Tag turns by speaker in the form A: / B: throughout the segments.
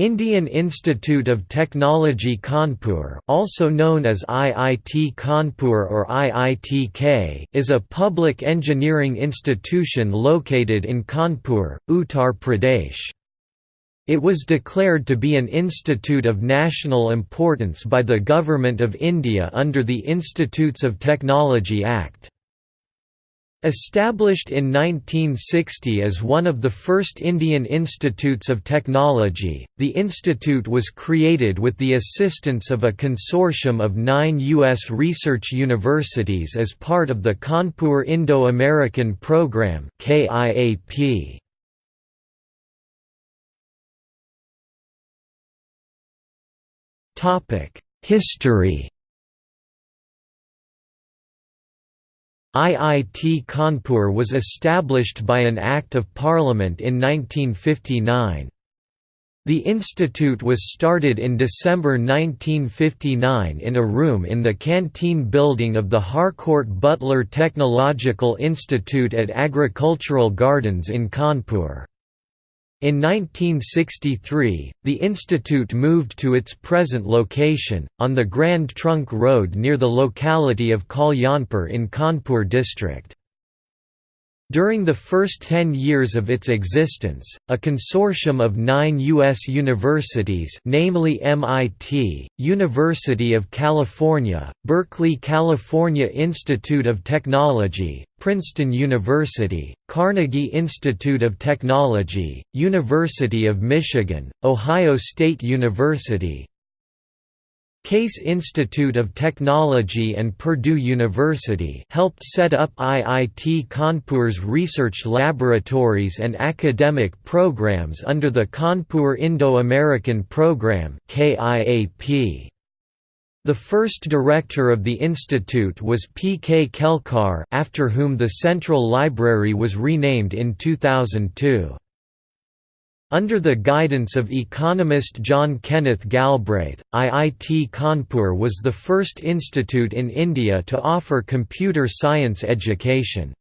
A: Indian Institute of Technology Kanpur also known as IIT Kanpur or IITK is a public engineering institution located in Kanpur, Uttar Pradesh. It was declared to be an institute of national importance by the Government of India under the Institutes of Technology Act. Established in 1960 as one of the first Indian institutes of technology, the institute was created with the assistance of a consortium of nine U.S. research universities as part of the Kanpur Indo-American Program History IIT Kanpur was established by an Act of Parliament in 1959. The institute was started in December 1959 in a room in the canteen building of the Harcourt Butler Technological Institute at Agricultural Gardens in Kanpur. In 1963, the institute moved to its present location, on the Grand Trunk Road near the locality of Kalyanpur in Kanpur district. During the first ten years of its existence, a consortium of nine U.S. universities namely MIT, University of California, Berkeley California Institute of Technology, Princeton University, Carnegie Institute of Technology, University of Michigan, Ohio State University, Case Institute of Technology and Purdue University helped set up IIT Kanpur's research laboratories and academic programs under the Kanpur Indo-American Program. The first director of the institute was P. K. Kelkar after whom the Central Library was renamed in 2002. Under the guidance of economist John Kenneth Galbraith, IIT Kanpur was the first institute in India to offer computer science education.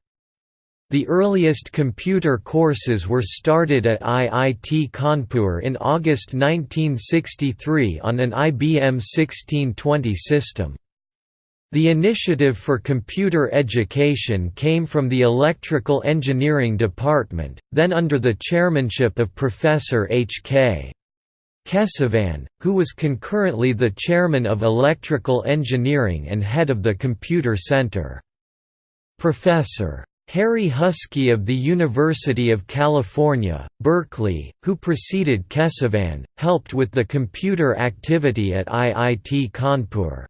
A: The earliest computer courses were started at IIT Kanpur in August 1963 on an IBM 1620 system. The initiative for computer education came from the Electrical Engineering Department, then under the chairmanship of Professor H. K. Kesavan, who was concurrently the chairman of Electrical Engineering and head of the Computer Center. Professor. Harry Huskey of the University of California, Berkeley, who preceded Kesavan, helped with the computer activity at IIT Kanpur.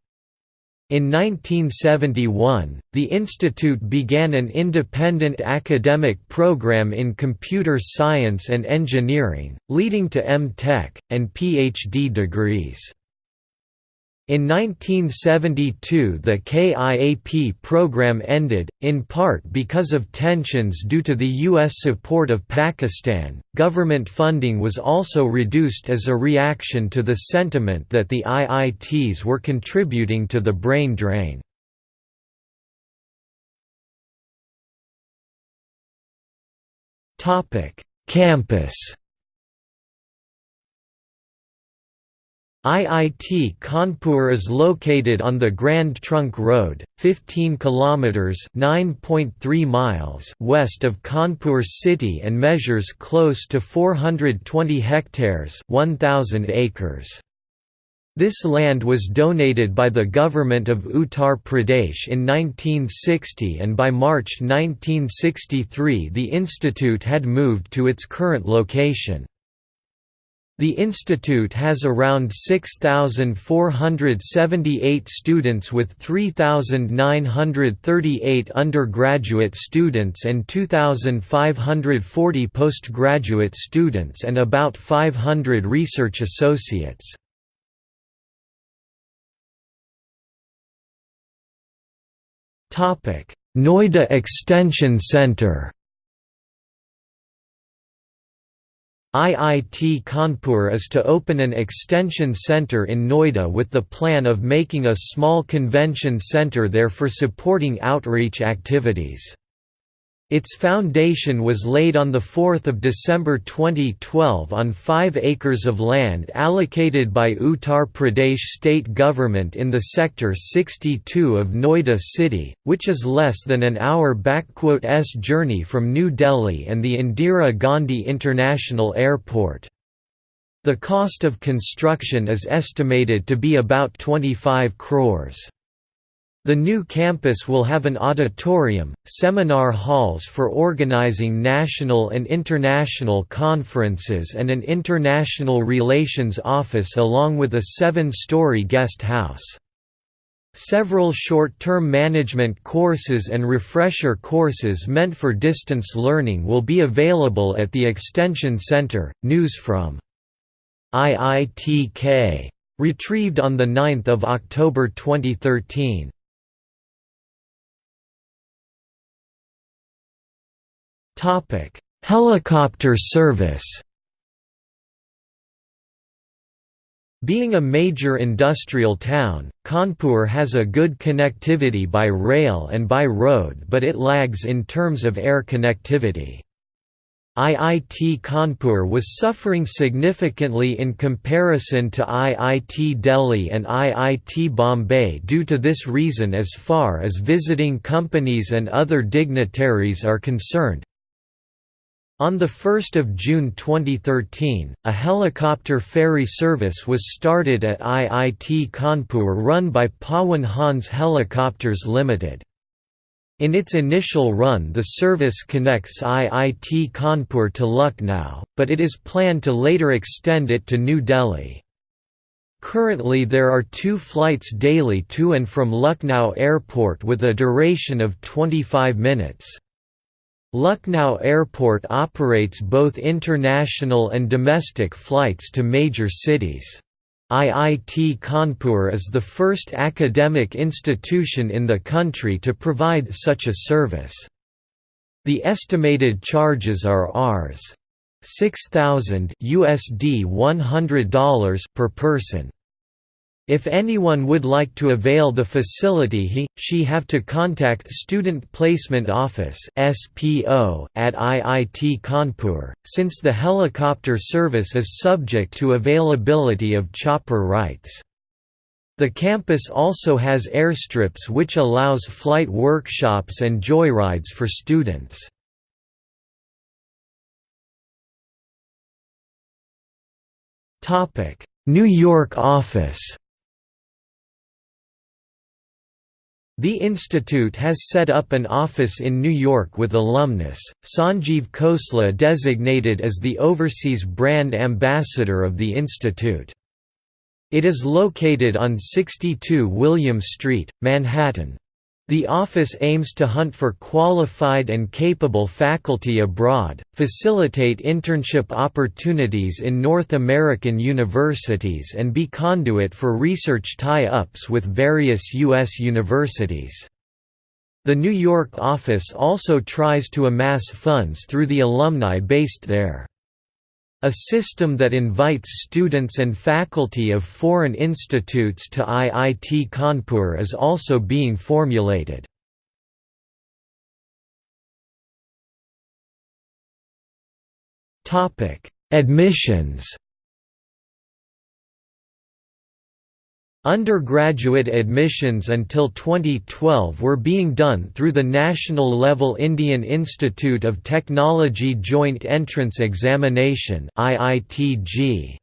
A: In 1971, the institute began an independent academic program in computer science and engineering, leading to M.Tech, and Ph.D. degrees. In 1972 the KIAP program ended, in part because of tensions due to the U.S. support of Pakistan. Government funding was also reduced as a reaction to the sentiment that the IITs were contributing to the brain drain. Campus IIT Kanpur is located on the Grand Trunk Road, 15 kilometers (9.3 miles) west of Kanpur city and measures close to 420 hectares, 1000 acres. This land was donated by the government of Uttar Pradesh in 1960 and by March 1963 the institute had moved to its current location. The institute has around 6,478 students with 3,938 undergraduate students and 2,540 postgraduate students and about 500 research associates. Noida Extension Center IIT Kanpur is to open an extension center in Noida with the plan of making a small convention center there for supporting outreach activities. Its foundation was laid on 4 December 2012 on 5 acres of land allocated by Uttar Pradesh state government in the Sector 62 of Noida city, which is less than an hour-s journey from New Delhi and the Indira Gandhi International Airport. The cost of construction is estimated to be about 25 crores. The new campus will have an auditorium, seminar halls for organizing national and international conferences and an international relations office along with a seven-story guest house. Several short-term management courses and refresher courses meant for distance learning will be available at the Extension Center. News from IITK. Retrieved on 9 October 2013. Helicopter service Being a major industrial town, Kanpur has a good connectivity by rail and by road but it lags in terms of air connectivity. IIT Kanpur was suffering significantly in comparison to IIT Delhi and IIT Bombay due to this reason as far as visiting companies and other dignitaries are concerned, on 1 June 2013, a helicopter ferry service was started at IIT Kanpur run by Pawan Hans Helicopters Limited. In its initial run the service connects IIT Kanpur to Lucknow, but it is planned to later extend it to New Delhi. Currently there are two flights daily to and from Lucknow Airport with a duration of 25 minutes. Lucknow Airport operates both international and domestic flights to major cities. IIT Kanpur is the first academic institution in the country to provide such a service. The estimated charges are Rs. 6000 USD $100 per person. If anyone would like to avail the facility he, she have to contact Student Placement Office at IIT Kanpur, since the helicopter service is subject to availability of chopper rights. The campus also has airstrips which allows flight workshops and joyrides for students. New York office The institute has set up an office in New York with alumnus, Sanjeev Khosla designated as the overseas brand ambassador of the institute. It is located on 62 William Street, Manhattan. The office aims to hunt for qualified and capable faculty abroad, facilitate internship opportunities in North American universities and be conduit for research tie-ups with various U.S. universities. The New York office also tries to amass funds through the alumni based there. A system that invites students and faculty of foreign institutes to IIT Kanpur is also being formulated. Admissions Undergraduate admissions until 2012 were being done through the National Level Indian Institute of Technology Joint Entrance Examination IIT-JEE.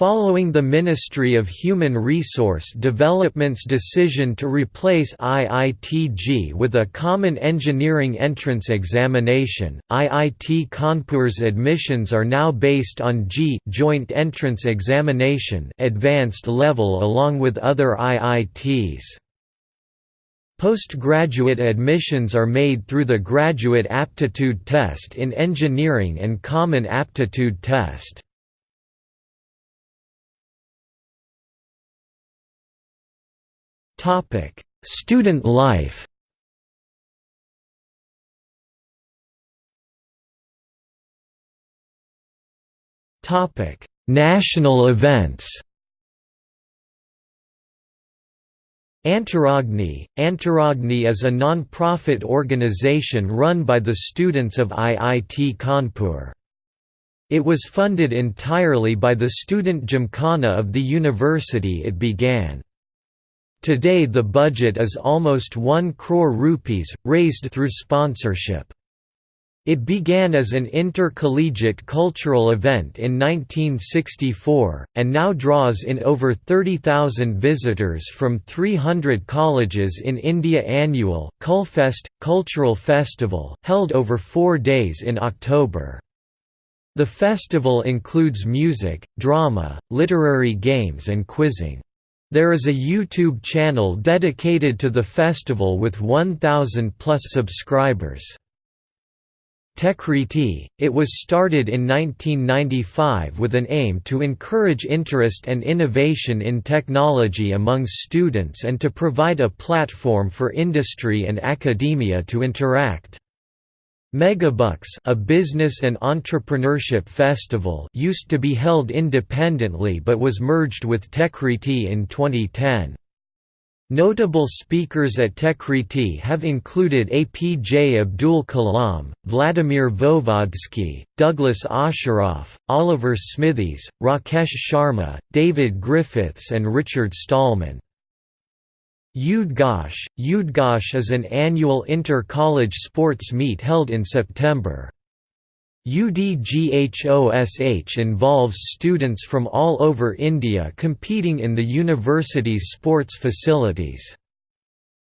A: Following the Ministry of Human Resource Development's decision to replace IIT-JEE with a common engineering entrance examination, IIT Kanpur's admissions are now based on JEE Joint Entrance Examination advanced level along with other IITs. Postgraduate admissions are made through the Graduate Aptitude Test in Engineering and Common Aptitude Test. Topic: Student life. Topic: National events. Antaragni Antaragni is a non-profit organization run by the students of IIT Kanpur. It was funded entirely by the student gymkhana of the university it began. Today the budget is almost 1 crore rupees, raised through sponsorship. It began as an intercollegiate cultural event in 1964, and now draws in over 30,000 visitors from 300 colleges in India annual Kulfest, cultural festival held over four days in October. The festival includes music, drama, literary games and quizzing. There is a YouTube channel dedicated to the festival with 1,000 plus subscribers. Techkriti. It was started in 1995 with an aim to encourage interest and innovation in technology among students and to provide a platform for industry and academia to interact. Megabucks a business and entrepreneurship festival used to be held independently but was merged with Techkriti in 2010. Notable speakers at Techkriti have included APJ Abdul Kalam, Vladimir Voevodsky, Douglas Osheroff, Oliver Smithies, Rakesh Sharma, David Griffiths and Richard Stallman. Udghosh Udghosh is an annual inter-college sports meet held in September. UDGHOSH involves students from all over India competing in the university's sports facilities.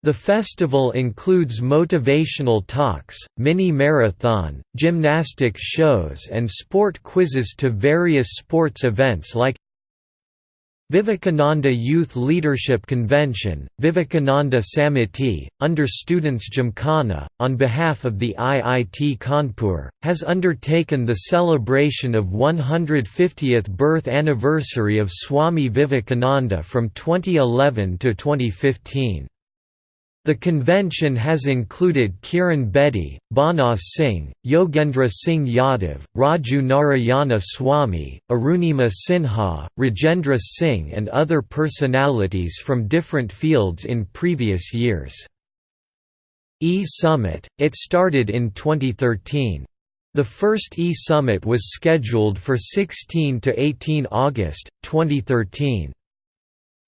A: The festival includes motivational talks, mini-marathon, gymnastic shows and sport quizzes to various sports events like Vivekananda Youth Leadership Convention, Vivekananda Samiti, under Students Gymkhana, on behalf of the IIT Kanpur, has undertaken the celebration of 150th birth anniversary of Swami Vivekananda from 2011 to 2015. The convention has included Kiran Bedi, Banas Singh, Yogendra Singh Yadav, Raju Narayana Swami, Arunima Sinha, Rajendra Singh and other personalities from different fields in previous years. E-Summit, it started in 2013. The first E-Summit was scheduled for 16 to 18 August, 2013.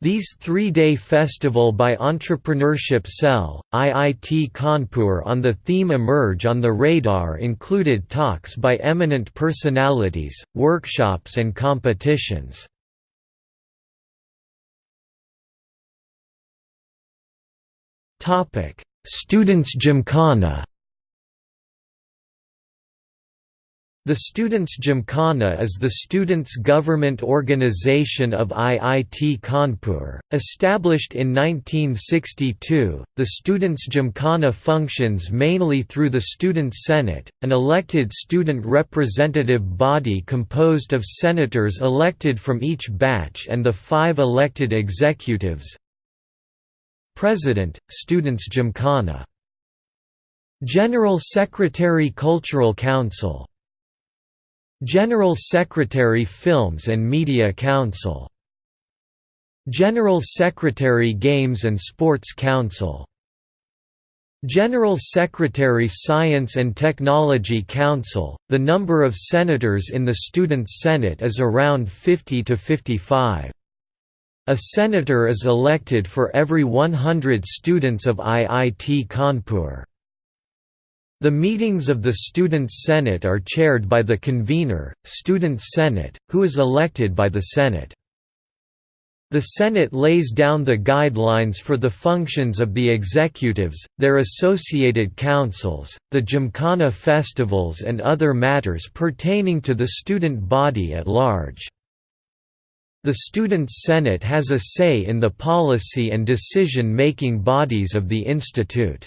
A: These three-day festival by Entrepreneurship Cell, IIT Kanpur on the theme Emerge on the Radar included talks by eminent personalities, workshops and competitions. Students Gymkhana The Students' Gymkhana is the students' government organization of IIT Kanpur. Established in 1962, the Students' Gymkhana functions mainly through the Student Senate, an elected student representative body composed of senators elected from each batch and the five elected executives. President, Students' Gymkhana General Secretary Cultural Council General Secretary Films and Media Council General Secretary Games and Sports Council General Secretary Science and Technology Council The number of senators in the Students' Senate is around 50 to 55. A senator is elected for every 100 students of IIT Kanpur. The meetings of the Student Senate are chaired by the convener, Students' Senate, who is elected by the Senate. The Senate lays down the guidelines for the functions of the executives, their associated councils, the Gymkhana festivals and other matters pertaining to the student body at large. The Student Senate has a say in the policy and decision-making bodies of the institute.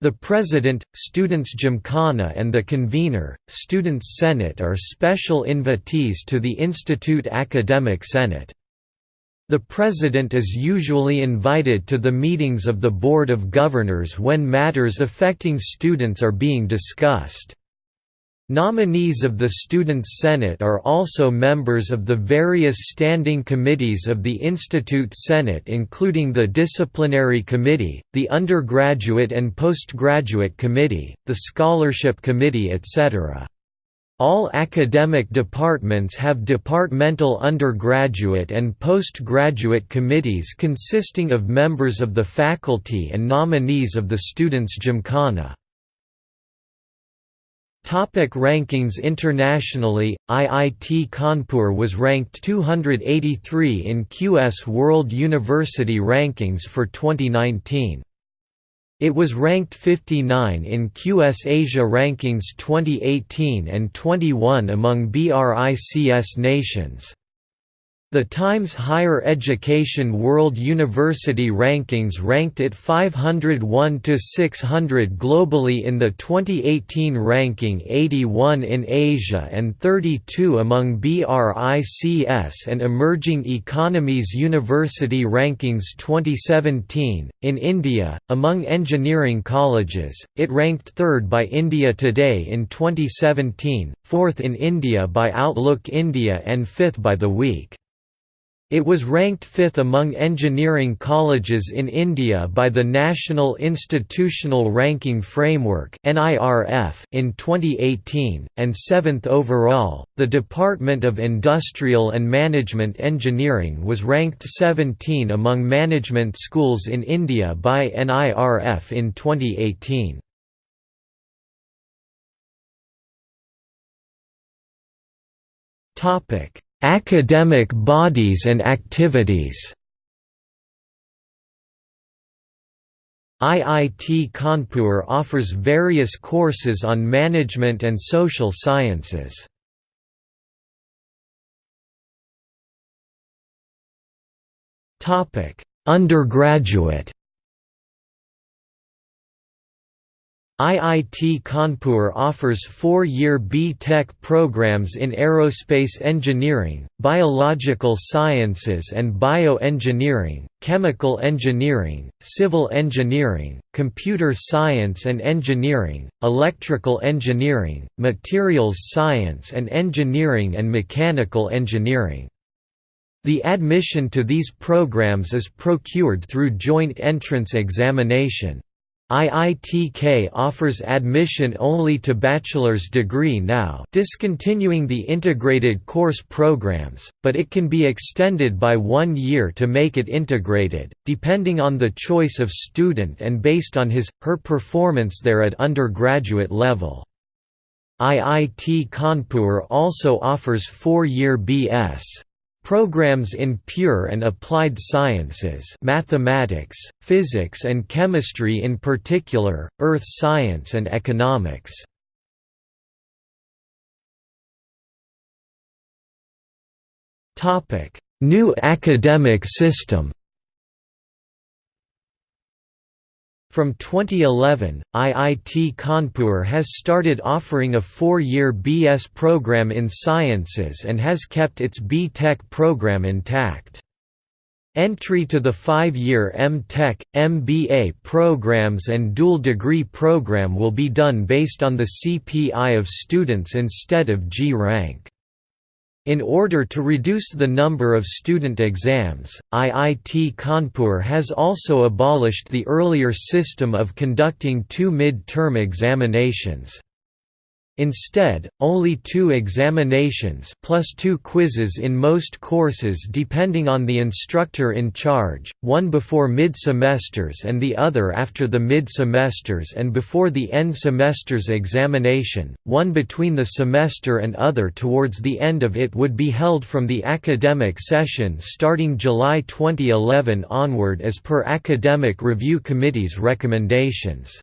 A: The President, Students' Gymkhana and the Convener, Students' Senate are special invitees to the Institute Academic Senate. The President is usually invited to the meetings of the Board of Governors when matters affecting students are being discussed. Nominees of the Students' Senate are also members of the various standing committees of the Institute Senate including the Disciplinary Committee, the Undergraduate and Postgraduate Committee, the Scholarship Committee etc. All academic departments have departmental undergraduate and postgraduate committees consisting of members of the faculty and nominees of the Students' Gymkhana. Topic rankings Internationally, IIT Kanpur was ranked 283 in QS World University Rankings for 2019. It was ranked 59 in QS Asia Rankings 2018 and 21 among BRICS nations. The Times Higher Education World University Rankings ranked it 501 to 600 globally in the 2018 ranking 81 in Asia and 32 among BRICS and Emerging Economies University Rankings 2017. In India, among engineering colleges, it ranked 3rd by India Today in 2017, 4th in India by Outlook India and 5th by The Week. It was ranked fifth among engineering colleges in India by the National Institutional Ranking Framework in 2018, and seventh overall. The Department of Industrial and Management Engineering was ranked 17 among management schools in India by NIRF in 2018. Topic Academic bodies and activities IIT Kanpur offers various courses on management and social sciences. Undergraduate IIT Kanpur offers four-year B.Tech programs in aerospace engineering, biological sciences and bioengineering, chemical engineering, civil engineering, computer science and engineering, electrical engineering, materials science and engineering and mechanical engineering. The admission to these programs is procured through joint entrance examination. IITK offers admission only to bachelor's degree now discontinuing the integrated course programs, but it can be extended by one year to make it integrated, depending on the choice of student and based on his, her performance there at undergraduate level. IIT Kanpur also offers four-year B.S. Programs in pure and applied sciences mathematics, physics and chemistry in particular, earth science and economics. New academic system From 2011, IIT Kanpur has started offering a four-year BS program in sciences and has kept its B.Tech program intact. Entry to the five-year M.Tech, MBA programs and dual degree program will be done based on the CPI of students instead of JEE rank. In order to reduce the number of student exams, IIT Kanpur has also abolished the earlier system of conducting two mid-term examinations. Instead, only two examinations plus two quizzes in most courses depending on the instructor in charge, one before mid-semesters and the other after the mid-semesters and before the end semesters examination, one between the semester and other towards the end of it would be held from the academic session starting July 2011 onward as per Academic Review Committee's recommendations.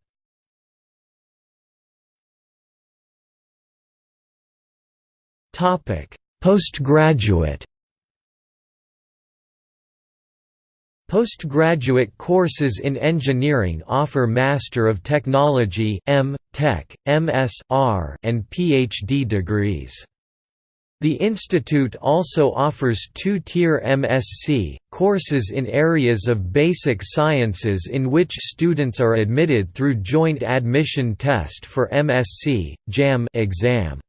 A: Postgraduate Postgraduate courses in engineering offer Master of Technology (M. Tech, MS, R, and PhD degrees. The institute also offers two-tier MSc, courses in areas of basic sciences in which students are admitted through joint admission test for MSc, JAM exam.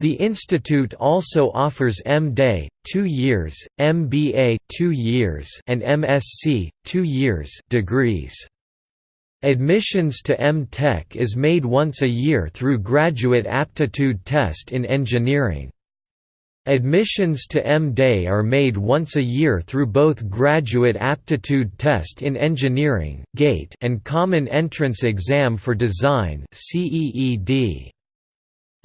A: The institute also offers M.Day, 2 years, MBA 2 years and MSc 2 years degrees. Admissions to M.Tech is made once a year through Graduate Aptitude Test in Engineering. Admissions to M.Day are made once a year through both Graduate Aptitude Test in Engineering and Common Entrance Exam for Design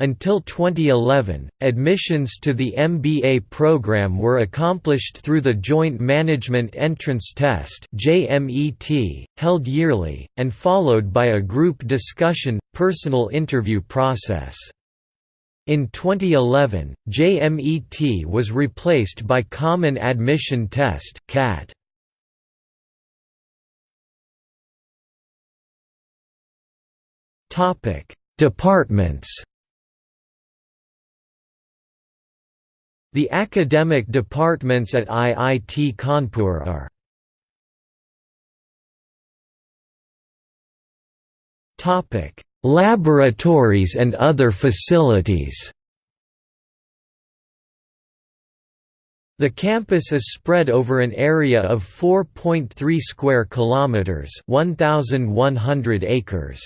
A: until 2011, admissions to the MBA program were accomplished through the Joint Management Entrance Test held yearly, and followed by a group discussion, personal interview process. In 2011, JMET was replaced by Common Admission Test CAT. Departments The academic departments at IIT Kanpur are Laboratories and other facilities The campus is spread over an area of 4.3 square kilometers, 1100 acres.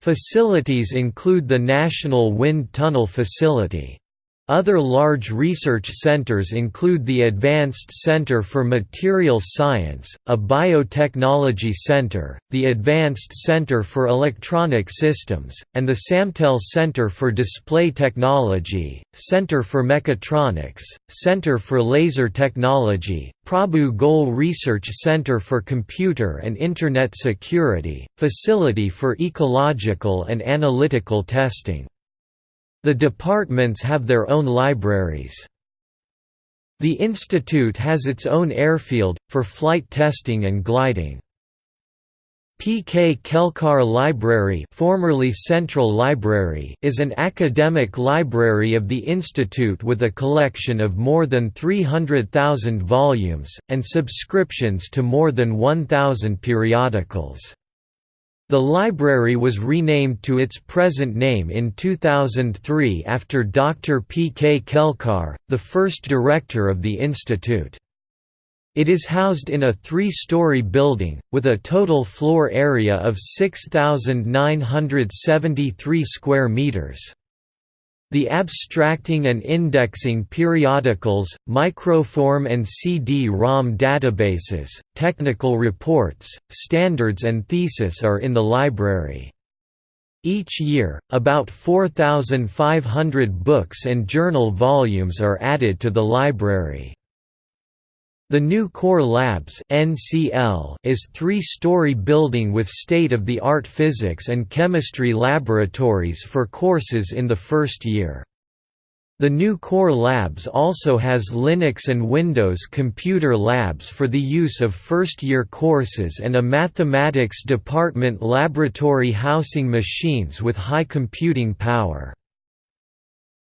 A: Facilities include the National Wind Tunnel Facility, other large research centers include the Advanced Center for Materials Science, a biotechnology center, the Advanced Center for Electronic Systems, and the Samtel Center for Display Technology, Center for Mechatronics, Center for Laser Technology, Prabhu Goel Research Center for Computer and Internet Security, Facility for Ecological and Analytical Testing. The departments have their own libraries. The institute has its own airfield, for flight testing and gliding. P. K. Kelkar Library, formerly Central Library is an academic library of the institute with a collection of more than 300,000 volumes, and subscriptions to more than 1,000 periodicals. The library was renamed to its present name in 2003 after Dr. P. K. Kelkar, the first director of the institute. It is housed in a three-story building, with a total floor area of 6,973 square meters. The abstracting and indexing periodicals, microform and CD-ROM databases, technical reports, standards and thesis are in the library. Each year, about 4,500 books and journal volumes are added to the library. The new Core Labs (NCL) is three-story building with state-of-the-art physics and chemistry laboratories for courses in the first year. The new Core Labs also has Linux and Windows computer labs for the use of first-year courses and a mathematics department laboratory housing machines with high computing power.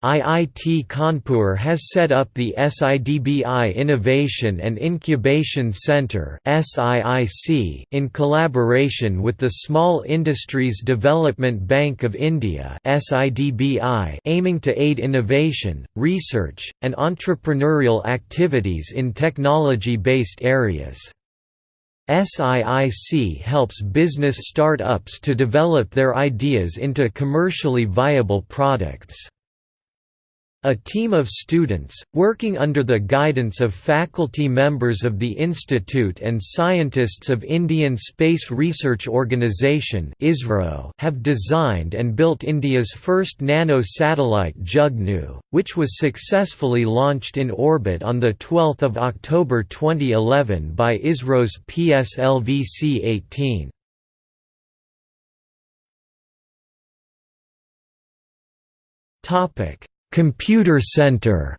A: IIT Kanpur has set up the SIDBI Innovation and Incubation Center in collaboration with the Small Industries Development Bank of India aiming to aid innovation, research, and entrepreneurial activities in technology-based areas. SIIC helps business start-ups to develop their ideas into commercially viable products. A team of students, working under the guidance of faculty members of the Institute and scientists of Indian Space Research Organisation have designed and built India's first nano-satellite Jugnu, which was successfully launched in orbit on 12 October 2011 by ISRO's PSLV-C-18. Topic Computer Center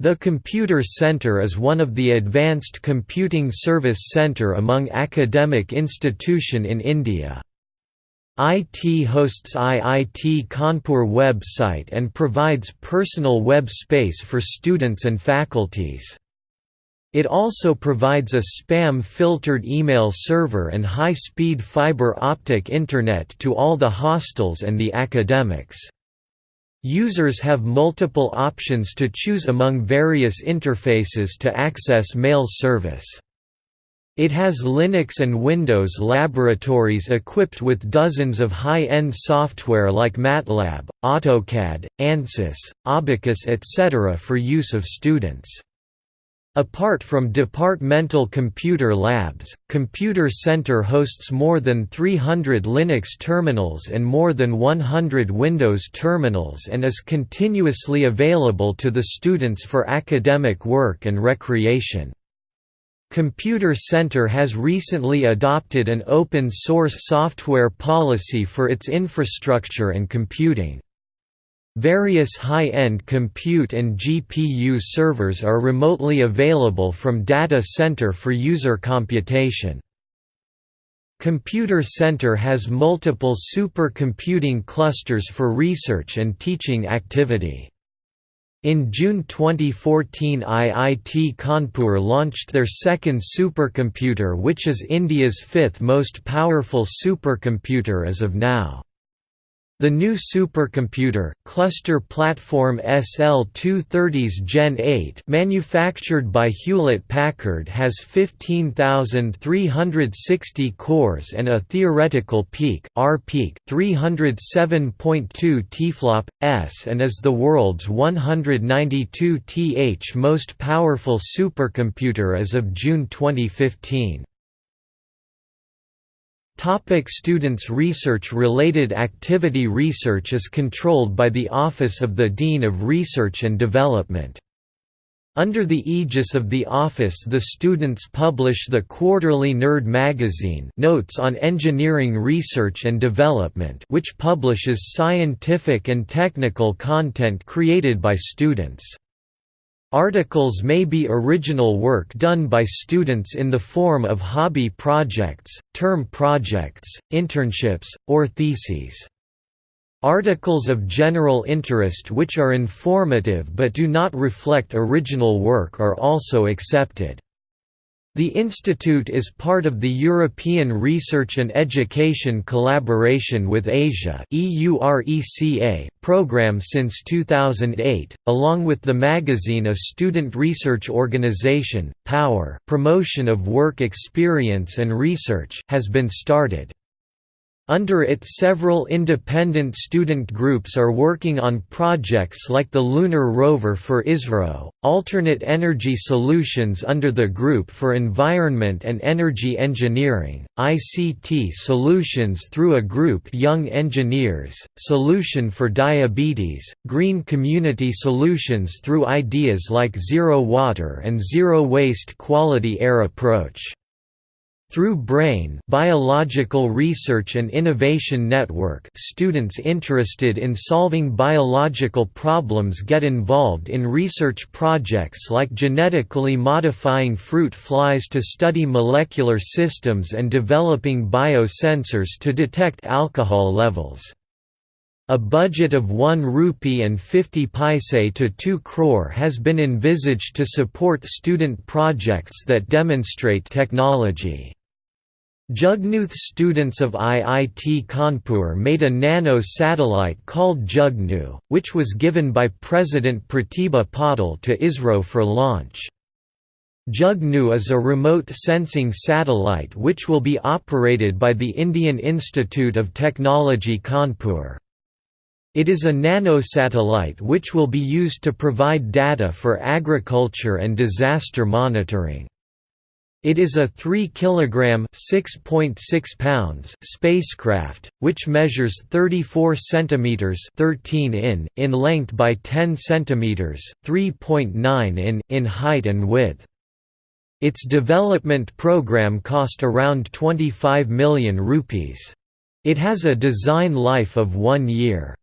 A: The Computer Center is one of the advanced computing service centre among academic institution in India. IT hosts IIT Kanpur website and provides personal web space for students and faculties. It also provides a spam-filtered email server and high-speed fiber optic internet to all the hostels and the academics. Users have multiple options to choose among various interfaces to access mail service. It has Linux and Windows laboratories equipped with dozens of high-end software like MATLAB, AutoCAD, ANSYS, Abaqus etc. for use of students. Apart from departmental computer labs, Computer Center hosts more than 300 Linux terminals and more than 100 Windows terminals and is continuously available to the students for academic work and recreation. Computer Center has recently adopted an open-source software policy for its infrastructure and computing. Various high-end compute and GPU servers are remotely available from data center for user computation. Computer Center has multiple supercomputing clusters for research and teaching activity. In June 2014 IIT Kanpur launched their second supercomputer which is India's fifth most powerful supercomputer as of now. The new supercomputer, cluster platform SL230's Gen 8 manufactured by Hewlett-Packard has 15,360 cores and a theoretical peak, R peak 307.2 TFLOP, S and is the world's 192 th most powerful supercomputer as of June 2015. Topic students Research-related activity Research is controlled by the Office of the Dean of Research and Development. Under the aegis of the office the students publish the quarterly Nerd magazine Notes on Engineering Research and Development which publishes scientific and technical content created by students. Articles may be original work done by students in the form of hobby projects, term projects, internships, or theses. Articles of general interest which are informative but do not reflect original work are also accepted. The institute is part of the European Research and Education Collaboration with Asia program since 2008, along with the magazine A Student Research Organization, Power promotion of work experience and research has been started. Under it several independent student groups are working on projects like the Lunar Rover for ISRO, alternate energy solutions under the Group for Environment and Energy Engineering, ICT solutions through a group Young Engineers, Solution for Diabetes, Green Community Solutions through ideas like Zero Water and Zero Waste Quality Air Approach. Through BRAIN Biological Research and Innovation Network students interested in solving biological problems get involved in research projects like genetically modifying fruit flies to study molecular systems and developing biosensors to detect alcohol levels. A budget of 1 rupee and 50 paise to 2 crore has been envisaged to support student projects that demonstrate technology. Jugnuth students of IIT Kanpur made a nano-satellite called Jugnu, which was given by President Pratibha Patil to ISRO for launch. Jugnu is a remote sensing satellite which will be operated by the Indian Institute of Technology Kanpur. It is a nanosatellite which will be used to provide data for agriculture and disaster monitoring. It is a 3 kg (6.6 pounds) spacecraft, which measures 34 cm (13 in) in length by 10 cm (3.9 in) in height and width. Its development program cost around 25 million rupees. It has a design life of one year.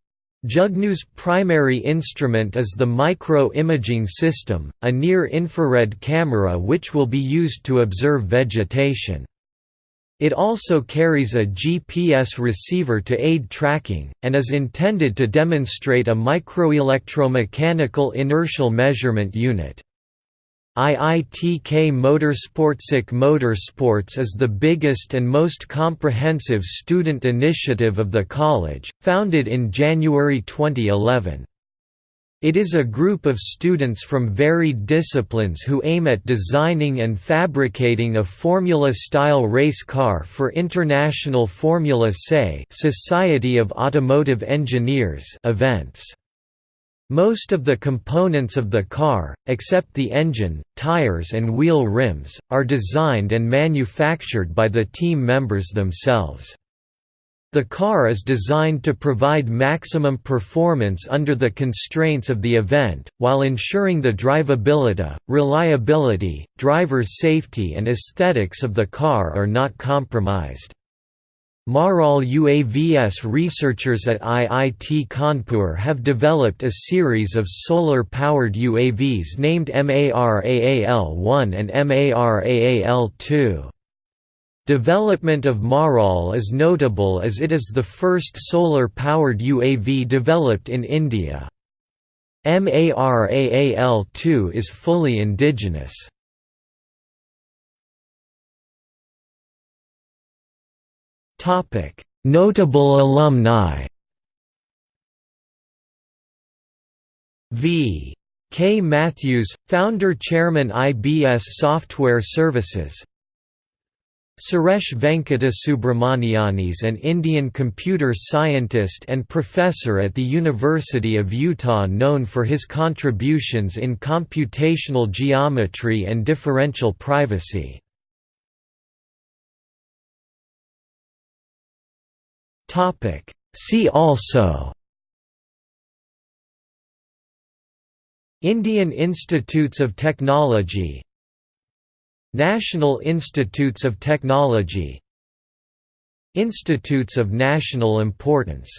A: Jugnu's primary instrument is the micro-imaging system, a near-infrared camera which will be used to observe vegetation. It also carries a GPS receiver to aid tracking, and is intended to demonstrate a microelectromechanical inertial measurement unit. IITK Motorsportsic Motorsports is the biggest and most comprehensive student initiative of the college, founded in January 2011. It is a group of students from varied disciplines who aim at designing and fabricating a Formula-style race car for International Formula SAE Society of Automotive Engineers events. Most of the components of the car, except the engine, tires and wheel rims, are designed and manufactured by the team members themselves. The car is designed to provide maximum performance under the constraints of the event, while ensuring the drivability, reliability, driver's safety and aesthetics of the car are not compromised. MARAAL UAVS researchers at IIT Kanpur have developed a series of solar-powered UAVs named MARAAL-1 and MARAAL-2. Development of MARAAL is notable as it is the first solar-powered UAV developed in India. MARAAL-2 is fully indigenous. Notable alumni V. K. Mathews, founder-chairman IBS Software Services Suresh Venkata is an Indian computer scientist and professor at the University of Utah known for his contributions in computational geometry and differential privacy. See also Indian Institutes of Technology National Institutes of Technology Institutes of National Importance